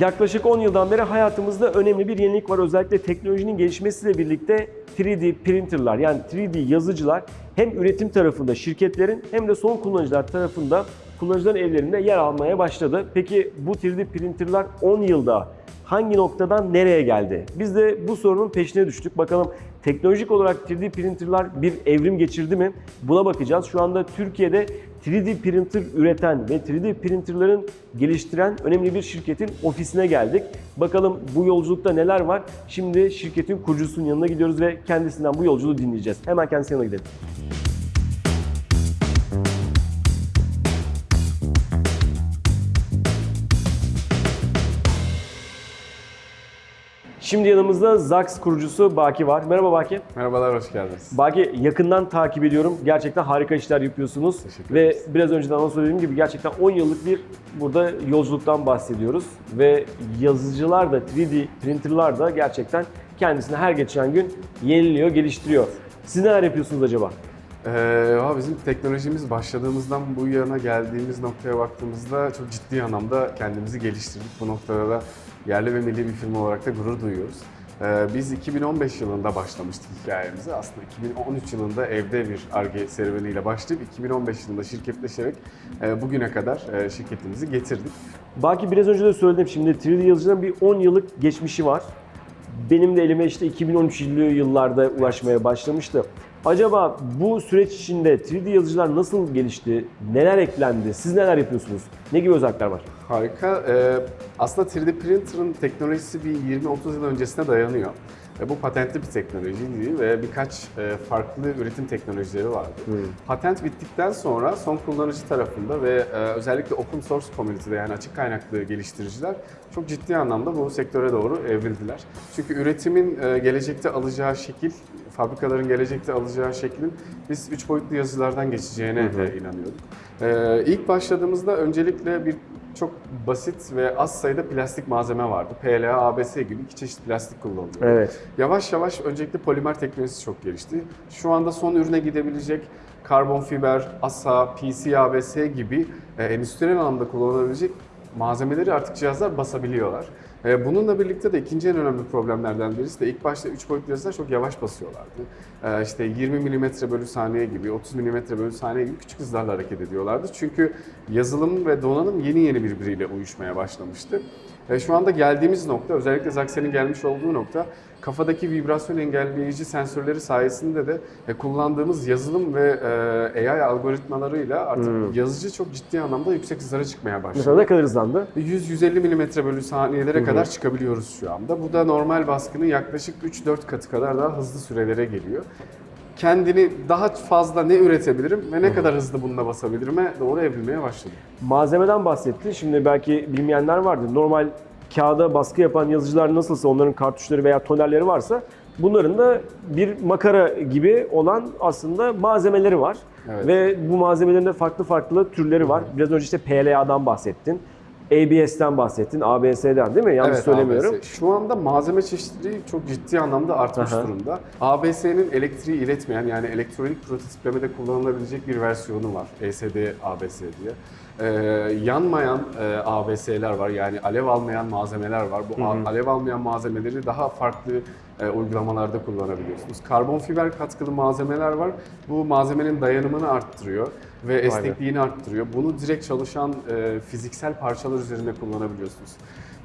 Yaklaşık 10 yıldan beri hayatımızda önemli bir yenilik var. Özellikle teknolojinin gelişmesiyle birlikte 3D printerlar yani 3D yazıcılar hem üretim tarafında şirketlerin hem de son kullanıcılar tarafında kullanıcıların evlerinde yer almaya başladı. Peki bu 3D printerlar 10 yılda hangi noktadan nereye geldi? Biz de bu sorunun peşine düştük. Bakalım teknolojik olarak 3D printerlar bir evrim geçirdi mi? Buna bakacağız. Şu anda Türkiye'de 3D printer üreten ve 3D printerların geliştiren önemli bir şirketin ofisine geldik. Bakalım bu yolculukta neler var? Şimdi şirketin kurucusunun yanına gidiyoruz ve kendisinden bu yolculuğu dinleyeceğiz. Hemen kendisinin yanına gidelim. Şimdi yanımızda Zax kurucusu Baki var. Merhaba Baki. Merhabalar, hoş geldiniz. Baki yakından takip ediyorum. Gerçekten harika işler yapıyorsunuz. Teşekkür Ve ederiz. biraz önceden anons söylediğim gibi gerçekten 10 yıllık bir burada yolculuktan bahsediyoruz. Ve yazıcılar da 3D printerlar da gerçekten kendisini her geçen gün yeniliyor, geliştiriyor. Siz neler yapıyorsunuz acaba? Ee, bizim teknolojimiz başladığımızdan bu yana geldiğimiz noktaya baktığımızda çok ciddi anlamda kendimizi geliştirdik. Bu noktada da yerli ve milli bir firma olarak da gurur duyuyoruz. Ee, biz 2015 yılında başlamıştık hikayemize. Aslında 2013 yılında evde bir ARGE serüveniyle başlayıp 2015 yılında şirketleşerek e, bugüne kadar e, şirketimizi getirdik. Baki biraz önce de söyledim şimdi 3D yazıcıların bir 10 yıllık geçmişi var. Benim de elime işte 2013 yıllarda ulaşmaya başlamıştı. Acaba bu süreç içinde 3D yazıcılar nasıl gelişti? Neler eklendi? Siz neler yapıyorsunuz? Ne gibi özellikler var? Harika. Ee, aslında 3D printer'ın teknolojisi bir 20-30 yıl öncesine dayanıyor. E, bu patentli bir teknolojiydi ve birkaç e, farklı üretim teknolojileri vardı. Patent bittikten sonra son kullanıcı tarafında ve e, özellikle open source community'de yani açık kaynaklı geliştiriciler çok ciddi anlamda bu sektöre doğru evrildiler. Çünkü üretimin e, gelecekte alacağı şekil, fabrikaların gelecekte alacağı şeklin biz üç boyutlu yazılardan geçeceğine e, inanıyorduk. E, ilk başladığımızda öncelikle bir çok basit ve az sayıda plastik malzeme vardı. PLA, ABS gibi iki çeşit plastik kullanılıyor. Evet. Yavaş yavaş öncelikle polimer teknolojisi çok gelişti. Şu anda son ürüne gidebilecek karbon fiber, ASA, PC, ABS gibi e, endüstriyel anlamda kullanılabilecek malzemeleri artık cihazlar basabiliyorlar. E, bununla birlikte de ikinci en önemli problemlerden birisi de ilk başta 3 boyutlu yazılar çok yavaş basıyorlardı. E, işte 20 mm bölü saniye gibi, 30 mm bölü saniye gibi küçük hızlarla hareket ediyorlardı. Çünkü yazılım ve donanım yeni yeni birbiriyle uyuşmaya başlamıştı. E, şu anda geldiğimiz nokta, özellikle Zaxxer'in gelmiş olduğu nokta, kafadaki vibrasyon engelleyici sensörleri sayesinde de e, kullandığımız yazılım ve e, AI algoritmalarıyla artık yazıcı çok ciddi anlamda yüksek hızlara çıkmaya başladı. Mesela ne kadar hızlandı? 100-150 mm bölü saniyelere kadar çıkabiliyoruz şu anda. Bu da normal baskının yaklaşık 3-4 katı kadar daha hızlı sürelere geliyor. Kendini daha fazla ne üretebilirim ve ne kadar hızlı bununla basabilirim'e doğru evrilmeye başladı. Malzemeden bahsetti. Şimdi belki bilmeyenler vardır. Normal kağıda baskı yapan yazıcılar nasılsa onların kartuşları veya tonerleri varsa bunların da bir makara gibi olan aslında malzemeleri var. Evet. Ve bu malzemelerin de farklı farklı türleri var. Biraz önce işte PLA'dan bahsettin. ABS'ten bahsettin, ABS'den değil mi? Yanlış söylemiyorum. ABS. Şu anda malzeme çeşitliliği çok ciddi anlamda artmış Aha. durumda. ABS'nin elektriği iletmeyen yani elektronik prototiplemede kullanılabilecek bir versiyonu var. ESD ABS diye. Ee, yanmayan e, ABS'ler var yani alev almayan malzemeler var. Bu a- alev almayan malzemeleri daha farklı e, uygulamalarda kullanabiliyorsunuz. Karbon fiber katkılı malzemeler var. Bu malzemenin dayanımını arttırıyor ve esnekliğini arttırıyor. Bunu direkt çalışan e, fiziksel parçalar üzerinde kullanabiliyorsunuz.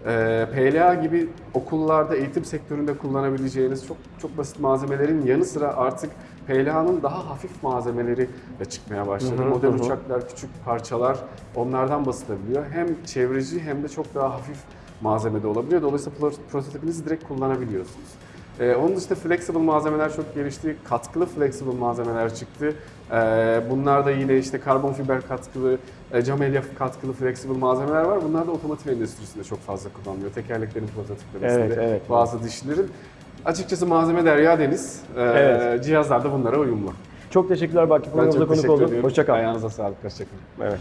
Ee, PLA gibi okullarda, eğitim sektöründe kullanabileceğiniz çok çok basit malzemelerin yanı sıra artık PLA'nın daha hafif malzemeleri de çıkmaya başladı. Hı hı, Model hı uçaklar, küçük parçalar onlardan basılabiliyor. Hem çevreci hem de çok daha hafif malzemede olabiliyor. Dolayısıyla pro- prototipinizi direkt kullanabiliyorsunuz. Ee, onun dışında flexible malzemeler çok gelişti. Katkılı flexible malzemeler çıktı. Ee, bunlar da yine işte karbon fiber katkılı, e, cam elyaf katkılı flexible malzemeler var. Bunlar da otomotiv endüstrisinde çok fazla kullanılıyor. Tekerleklerin prototiplemesinde, Evet, evet. bazı dişlerin. Açıkçası malzeme derya deniz. Ee, Evet. Cihazlar da bunlara uyumlu. Çok teşekkürler Baki. Programımıza konuk oldun. ediyorum. Hoşça kal. Ayağınıza sağlık. Hoşçakalın. Evet.